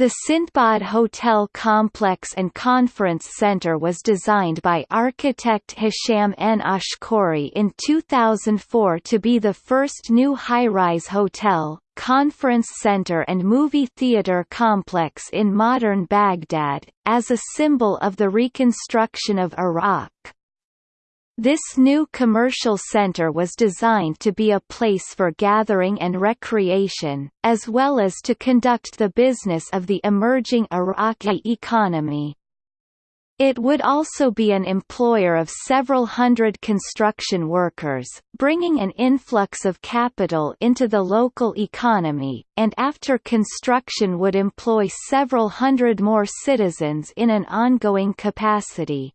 The Sindbad Hotel Complex and Conference Center was designed by architect Hisham N. Ashkouri in 2004 to be the first new high-rise hotel, conference center and movie theater complex in modern Baghdad, as a symbol of the reconstruction of Iraq. This new commercial center was designed to be a place for gathering and recreation, as well as to conduct the business of the emerging Iraqi economy. It would also be an employer of several hundred construction workers, bringing an influx of capital into the local economy, and after construction would employ several hundred more citizens in an ongoing capacity.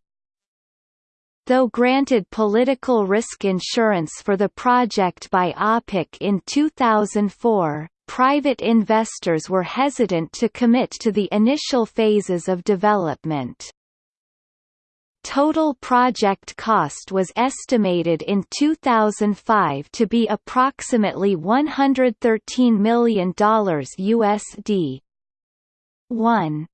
Though granted political risk insurance for the project by OPIC in 2004, private investors were hesitant to commit to the initial phases of development. Total project cost was estimated in 2005 to be approximately $113 million USD. 1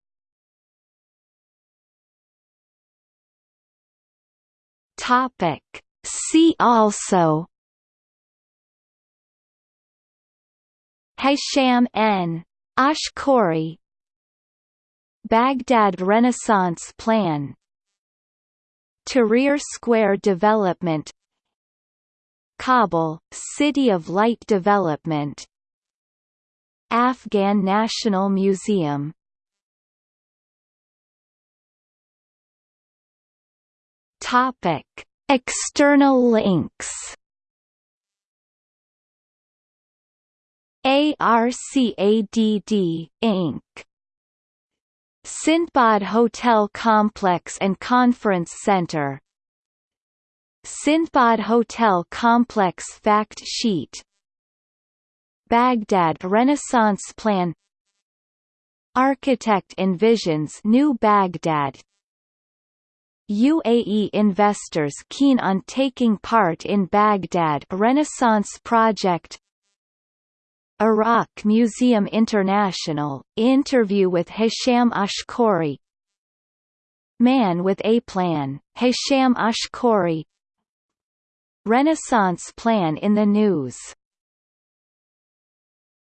Topic. See also Hisham N. Ashkouri Baghdad Renaissance Plan Tahrir Square Development Kabul, City of Light Development Afghan National Museum Topic: External links. ARCADD, Inc. Sindbad Hotel Complex and Conference Center. Sindbad Hotel Complex Fact Sheet. Baghdad Renaissance Plan. Architect envisions New Baghdad UAE investors keen on taking part in Baghdad Renaissance Project. Iraq Museum International, interview with Hisham Ashkouri. Man with a Plan, Hisham Ashkouri. Renaissance Plan in the news